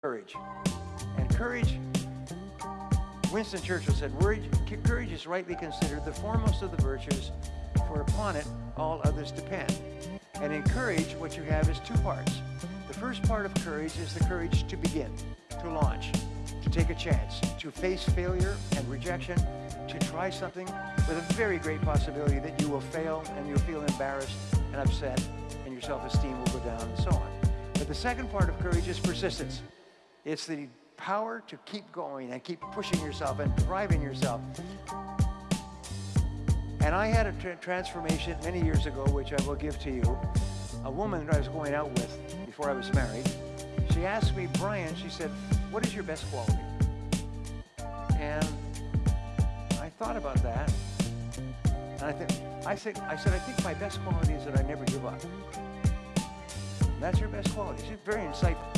courage. And courage, Winston Churchill said, courage is rightly considered the foremost of the virtues, for upon it all others depend. And in courage, what you have is two parts. The first part of courage is the courage to begin, to launch, to take a chance, to face failure and rejection, to try something with a very great possibility that you will fail and you'll feel embarrassed and upset and your self-esteem will go down and so on. But the second part of courage is persistence. It's the power to keep going and keep pushing yourself and driving yourself. And I had a tra transformation many years ago, which I will give to you. A woman that I was going out with before I was married, she asked me, Brian, she said, what is your best quality? And I thought about that. And I, think, I, think, I said, I think my best quality is that I never give up. That's your best quality. She's very insightful.